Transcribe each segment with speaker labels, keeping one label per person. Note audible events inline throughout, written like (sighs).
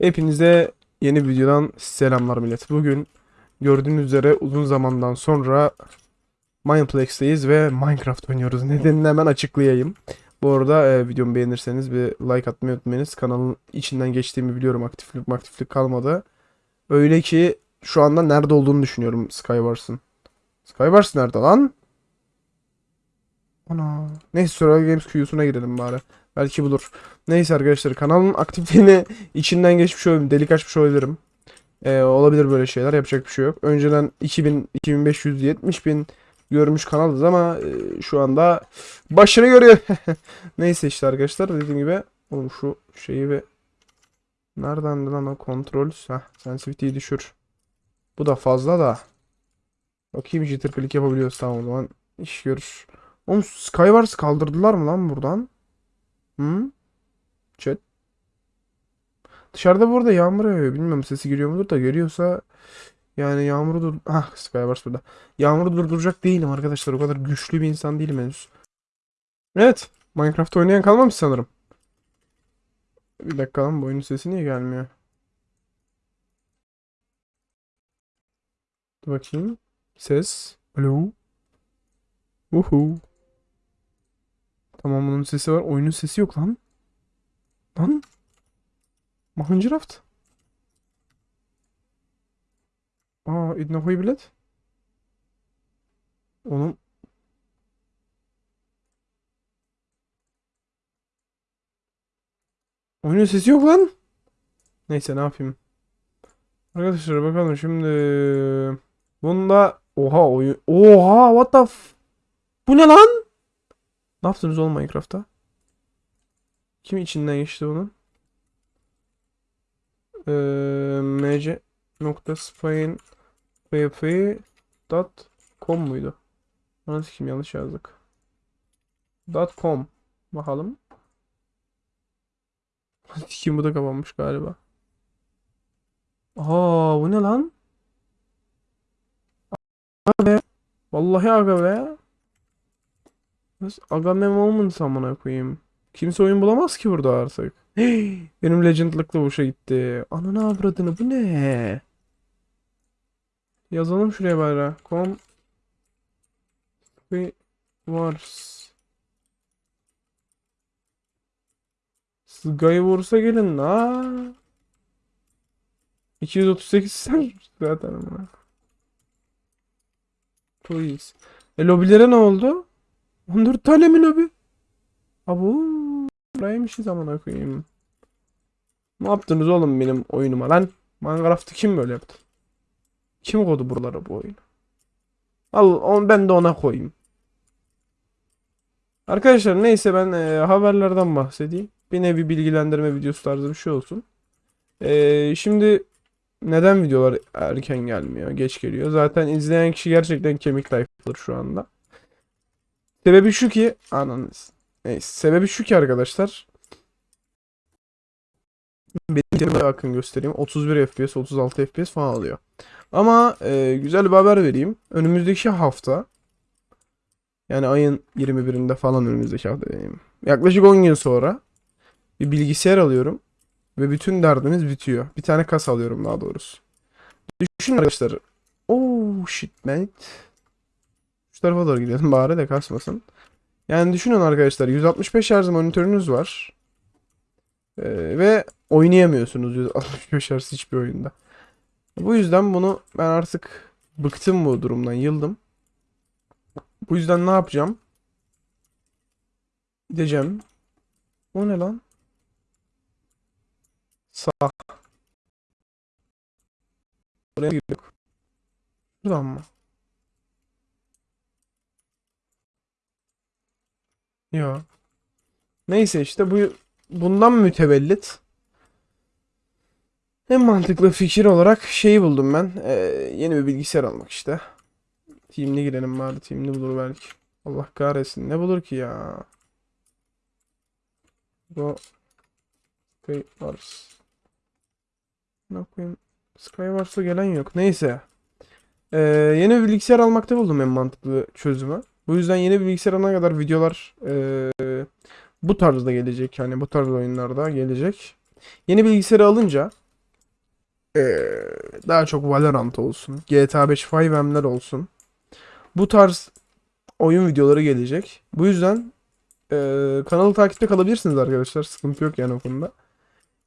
Speaker 1: Hepinize yeni videodan selamlar millet. Bugün gördüğünüz üzere uzun zamandan sonra Mineplex'teyiz ve Minecraft oynuyoruz. (laughs) Nedenini hemen açıklayayım. Bu arada e, videomu beğenirseniz bir like atmayı unutmayınız. Kanalın içinden geçtiğimi biliyorum. Aktiflik aktiflik kalmadı. Öyle ki şu anda nerede olduğunu düşünüyorum Skywars'ın. Skywars nerede lan? Ana. Neyse Survival Games Q'suna girelim bari. Belki bulur. Neyse arkadaşlar kanalın aktifliğini (laughs) içinden geçmiş olabilirim. Delik açmış olabilirim. Ee, olabilir böyle şeyler. Yapacak bir şey yok. Önceden 2000, 2500, 70 bin görmüş kanalız ama e, şu anda başını görüyor. (laughs) Neyse işte arkadaşlar dediğim gibi oğlum şu şeyi ve nereden lan o kontrol? Heh, sensitivity'yi düşür. Bu da fazla da. Bakayım jitter click yapabiliyoruz tamam o zaman iş görür. Oğlum Skywars kaldırdılar mı lan buradan? Hı? Chat. Dışarıda burada yağmur yağıyor. Bilmiyorum sesi geliyor mudur da geliyorsa yani yağmuru dur... Ah Skywars burada. Yağmuru durduracak değilim arkadaşlar. O kadar güçlü bir insan değilim henüz. Evet. Minecraft oynayan kalmamış sanırım. Bir dakika lan bu oyunun sesi niye gelmiyor? Dur bakayım. Ses. Alo. Uhu. Tamam bunun sesi var. Oyunun sesi yok lan. Lan. Minecraft. Aa, idnahoy bilet. Onun oyunun sesi yok lan. Neyse ne yapayım. Arkadaşlar bakalım şimdi. Bunda oha oyun. Oha what the f... Bu ne lan? Ne yaptınız oğlum Minecraft'ta? Kim içinden geçti bunun? Ee, mc nokta spain dot com muydu? Nasıl kim yanlış yazdık. Com. Bakalım. Kim bu da kapanmış galiba. Aa bu ne lan? Aga be. Vallahi aga be. Nasıl Agame Moments amına koyayım. Kimse oyun bulamaz ki burada artık. Hey, (gasps) benim legendlıkla boşa gitti. Ananı avradını bu ne? Yazalım şuraya bari. Com Wars. Skywars'a gelin la. 238 sen (laughs) zaten ama. Please. E lobilere ne oldu? 14 tane mi lobi? Abo. Buraymışız amına koyayım. Ne yaptınız oğlum benim oyunuma lan? Minecraft'ı kim böyle yaptı? Kim koydu buralara bu oyunu? Al on, ben de ona koyayım. Arkadaşlar neyse ben e, haberlerden bahsedeyim. Bir nevi bilgilendirme videosu tarzı bir şey olsun. E, şimdi neden videolar erken gelmiyor, geç geliyor? Zaten izleyen kişi gerçekten kemik tayfadır şu anda. Sebebi şu ki ananız. Neyse sebebi şu ki arkadaşlar. Benim bakın göstereyim. 31 FPS, 36 FPS falan alıyor. Ama e, güzel bir haber vereyim. Önümüzdeki hafta yani ayın 21'inde falan önümüzdeki hafta diyeyim. Yaklaşık 10 gün sonra bir bilgisayar alıyorum ve bütün derdimiz bitiyor. Bir tane kas alıyorum daha doğrusu. Düşünün arkadaşlar. Oh shit mate. Tarafa doğru gidelim bari de kasmasın. Yani düşünün arkadaşlar 165 Hz monitörünüz var. Ee, ve oynayamıyorsunuz 165 Hz hiçbir oyunda. Bu yüzden bunu ben artık bıktım bu durumdan yıldım. Bu yüzden ne yapacağım? Gideceğim. O ne lan? Sağ. Buraya girdik. Buradan mı? Ya. Neyse işte bu bundan mütevellit en mantıklı fikir olarak şeyi buldum ben. Ee, yeni bir bilgisayar almak işte. Team'li girelim bari. Team'li bulur belki. Allah kahretsin. Ne bulur ki ya? Bu Skywars. Ne koyayım? Skywars'a gelen yok. Neyse. Ee, yeni bir bilgisayar almakta buldum en mantıklı çözümü. Bu yüzden yeni bir bilgisayar alana kadar videolar ee, bu tarzda gelecek. Yani bu tarz oyunlarda gelecek. Yeni bilgisayarı alınca Ee, daha çok Valorant olsun. GTA 5 5M'ler olsun. Bu tarz oyun videoları gelecek. Bu yüzden ee, kanalı takipte kalabilirsiniz arkadaşlar. Sıkıntı yok yani o konuda.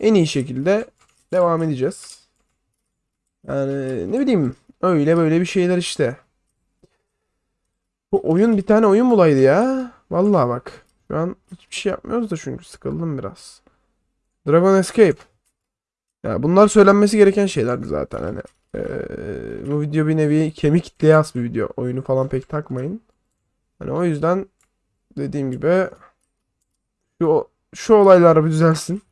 Speaker 1: En iyi şekilde devam edeceğiz. Yani ne bileyim öyle böyle bir şeyler işte. Bu oyun bir tane oyun bulaydı ya. Vallahi bak. Şu an hiçbir şey yapmıyoruz da çünkü sıkıldım biraz. Dragon Escape. Ya bunlar söylenmesi gereken şeylerdi zaten hani. Ee, bu video bir nevi kemik kitleye bir video. Oyunu falan pek takmayın. Hani o yüzden dediğim gibi şu şu olaylar bir düzelsin.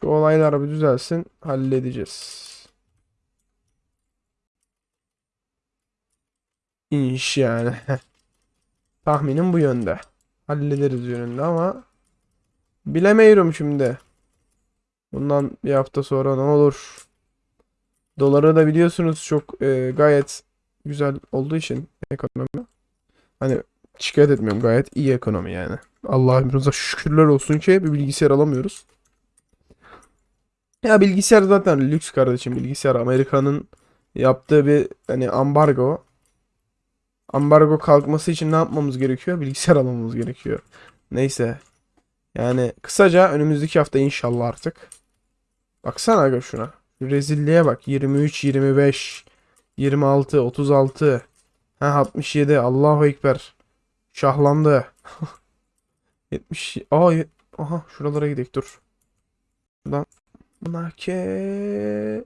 Speaker 1: Şu olaylar bir düzelsin. Halledeceğiz. İş yani. (laughs) Tahminim bu yönde. Hallederiz yönünde ama bilemiyorum şimdi. Bundan bir hafta sonra ne olur? Doları da biliyorsunuz çok e, gayet güzel olduğu için ekonomi. Hani şikayet etmiyorum gayet iyi ekonomi yani. Allah'ımıza şükürler olsun ki bir bilgisayar alamıyoruz. Ya bilgisayar zaten lüks kardeşim bilgisayar Amerika'nın yaptığı bir hani ambargo. Ambargo kalkması için ne yapmamız gerekiyor? Bilgisayar almamız gerekiyor. Neyse. Yani kısaca önümüzdeki hafta inşallah artık. Baksana aga şuna. Şu rezilliğe bak. 23, 25, 26, 36. Ha 67. Allahu Ekber. Şahlandı. (laughs) 70. Aa, aha şuralara gidelim dur. Buradan. Nake.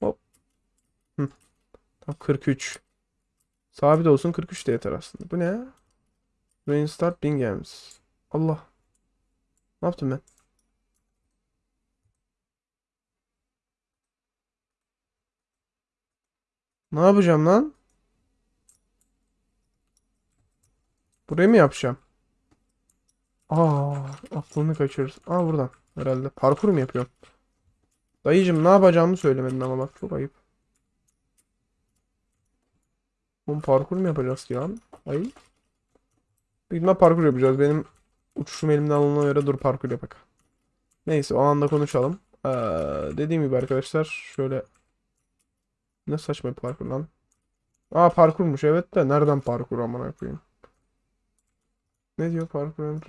Speaker 1: Hop. Hı. Tam 43. Sabit olsun 43 de yeter aslında. Bu ne? Reinstart Bing. Allah. Ne yaptım ben? Ne yapacağım lan? Burayı mı yapacağım? Aa, aklını kaçırırız. Aa buradan herhalde. Parkur mu yapıyorum? Dayıcım ne yapacağımı söylemedin ama bak çok ayıp. Oğlum parkur mu yapacağız ki lan? Ay. İhtimal parkur yapacağız. Benim uçuşum elimden alına göre dur parkur yapak. Neyse o anda konuşalım. Ee, dediğim gibi arkadaşlar şöyle ne saçma bir parkur lan. Aa parkurmuş evet de nereden parkur amına koyayım. Ne diyor parkur?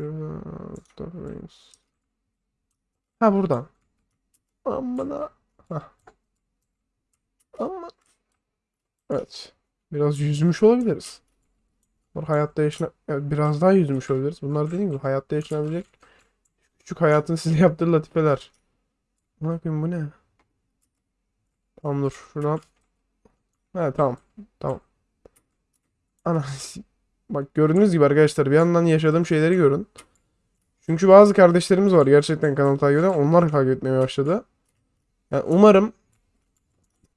Speaker 1: Ha buradan. Amına. Hah. Ama. Evet. Biraz yüzmüş olabiliriz. Bunlar hayatta yaşına evet, biraz daha yüzmüş olabiliriz. Bunlar dediğim gibi hayatta yaşanabilecek küçük hayatın size (laughs) yaptığı latifeler. Ne yapayım bu ne? Tamam dur şuradan. Ha tamam. Tamam. Ana (laughs) bak gördüğünüz gibi arkadaşlar bir yandan yaşadığım şeyleri görün. Çünkü bazı kardeşlerimiz var gerçekten kanalı takip eden. Onlar takip etmeye başladı. Yani umarım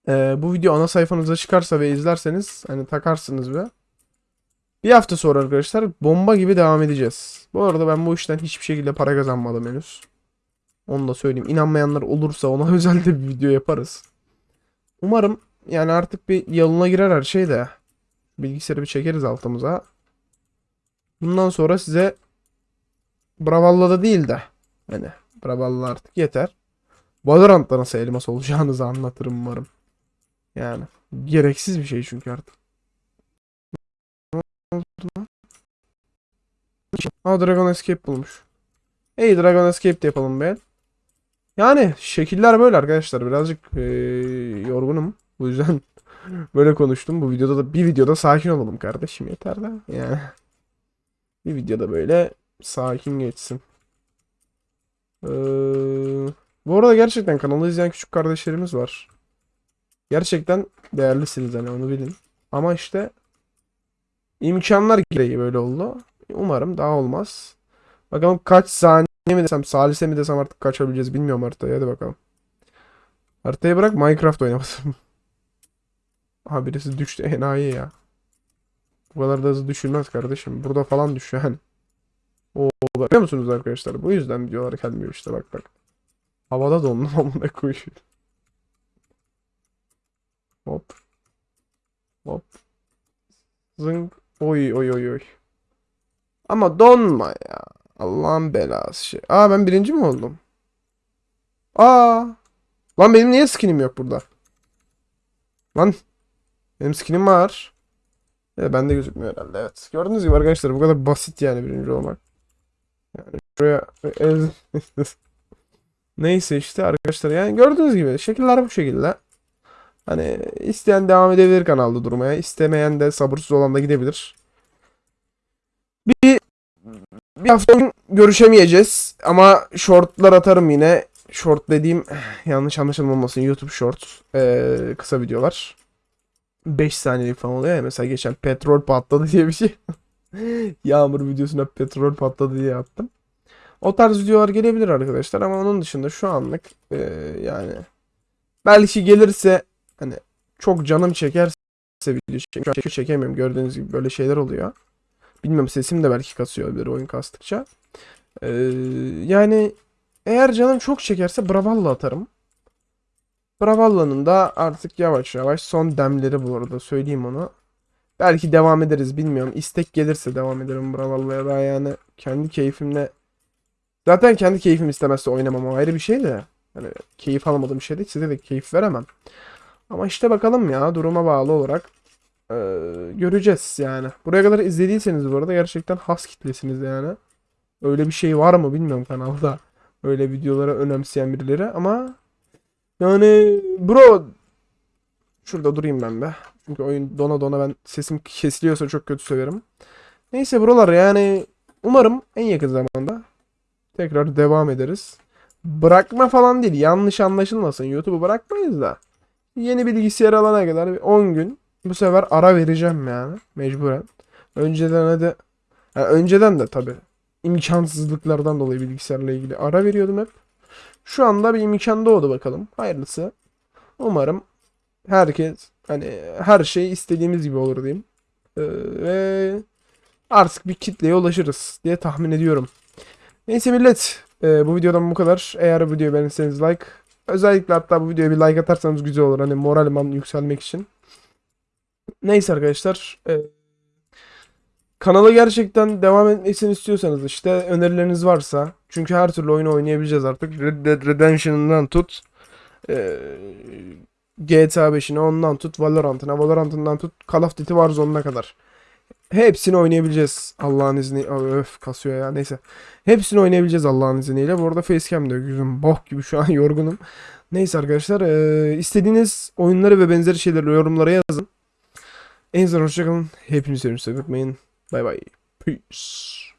Speaker 1: ee, bu video ana sayfanıza çıkarsa ve izlerseniz hani takarsınız ve bir hafta sonra arkadaşlar bomba gibi devam edeceğiz. Bu arada ben bu işten hiçbir şekilde para kazanmadım henüz. Onu da söyleyeyim. İnanmayanlar olursa ona (laughs) özel de bir video yaparız. Umarım yani artık bir yoluna girer her şey de. Bilgisayarı bir çekeriz altımıza. Bundan sonra size Bravalla da değil de hani Bravalla artık yeter. Valorant'ta nasıl elmas olacağınızı anlatırım umarım. Yani gereksiz bir şey çünkü artık. Ne Dragon Escape bulmuş. Hey Dragon Escape de yapalım be. Yani şekiller böyle arkadaşlar. Birazcık eee, yorgunum. Bu yüzden (laughs) böyle konuştum. Bu videoda da bir videoda sakin olalım kardeşim yeter de. Yani bir videoda böyle sakin geçsin. Eee, bu arada gerçekten kanalı izleyen küçük kardeşlerimiz var. Gerçekten değerlisiniz hani onu bilin. Ama işte imkanlar gereği böyle oldu. Umarım daha olmaz. Bakalım kaç saniye mi desem, salise mi desem artık kaçabileceğiz bilmiyorum haritayı. Hadi bakalım. Haritayı bırak Minecraft oynamasın. (laughs) Aha birisi düştü enayi ya. Bu kadar da hızlı düşülmez kardeşim. Burada falan düşüyor hani. Oo, bakıyor musunuz arkadaşlar? Bu yüzden videolar gelmiyor işte bak bak. Havada dondum (laughs) amına koyayım. Hop. Hop. Zıng. Oy oy oy oy. Ama donma ya. Allah'ın belası şey. Aa ben birinci mi oldum? Aa. Lan benim niye skinim yok burada? Lan. Benim skinim var. E, bende gözükmüyor herhalde evet. Gördüğünüz gibi arkadaşlar bu kadar basit yani birinci olmak. Yani şuraya (laughs) Neyse işte arkadaşlar yani gördüğünüz gibi şekiller bu şekilde. Hani isteyen devam edebilir kanalda durmaya. istemeyen de sabırsız olan da gidebilir. Bir bir hafta görüşemeyeceğiz ama shortlar atarım yine. Short dediğim (sighs) yanlış anlaşılmamasın YouTube short ee, kısa videolar. 5 saniyelik falan oluyor ya mesela geçen petrol patladı diye bir şey. (laughs) Yağmur videosuna petrol patladı diye attım. O tarz videolar gelebilir arkadaşlar ama onun dışında şu anlık ee, yani belki gelirse hani çok canım çekerse video an çekemiyorum gördüğünüz gibi böyle şeyler oluyor. Bilmiyorum sesim de belki kasıyor olabilir oyun kastıkça. Ee, yani eğer canım çok çekerse Bravalla atarım. Bravalla'nın da artık yavaş yavaş son demleri bu arada söyleyeyim onu. Belki devam ederiz bilmiyorum. İstek gelirse devam ederim Bravalla'ya daha yani kendi keyfimle. Zaten kendi keyfim istemezse oynamam o ayrı bir şey de. Hani keyif almadığım bir şey değil size de keyif veremem. Ama işte bakalım ya duruma bağlı olarak ee, göreceğiz yani. Buraya kadar izlediyseniz bu arada gerçekten has kitlesiniz yani. Öyle bir şey var mı bilmiyorum kanalda. Öyle videolara önemseyen birileri ama yani bro şurada durayım ben be. Çünkü oyun dona dona ben sesim kesiliyorsa çok kötü söylerim. Neyse buralar yani umarım en yakın zamanda tekrar devam ederiz. Bırakma falan değil yanlış anlaşılmasın YouTube'u bırakmayız da. Yeni bilgisayar alana kadar bir 10 gün bu sefer ara vereceğim yani mecburen. Önceden hadi yani önceden de tabii imkansızlıklardan dolayı bilgisayarla ilgili ara veriyordum hep. Şu anda bir imkan doğdu bakalım. Hayırlısı. Umarım herkes hani her şey istediğimiz gibi olur diyeyim. Ee, ve artık bir kitleye ulaşırız diye tahmin ediyorum. Neyse millet e, bu videodan bu kadar. Eğer bu videoyu beğenirseniz like. Özellikle hatta bu videoya bir like atarsanız güzel olur. Hani moralim yükselmek için. Neyse arkadaşlar. E, Kanala gerçekten devam etmesini istiyorsanız işte önerileriniz varsa çünkü her türlü oyunu oynayabileceğiz artık. Red Dead Redemption'dan tut e, GTA 5'ine ondan tut Valorant'ına Valorant'ından tut Call of Duty Warzone'una kadar. Hepsini oynayabileceğiz Allah'ın izniyle. Öf kasıyor ya neyse. Hepsini oynayabileceğiz Allah'ın izniyle. Bu arada facecam diyor. Yüzüm bok gibi şu an (laughs) yorgunum. Neyse arkadaşlar e, istediğiniz oyunları ve benzeri şeyleri yorumlara yazın. En azından hoşçakalın. Hepinizi seviyorum. Unutmayın. Bye bye. Peace.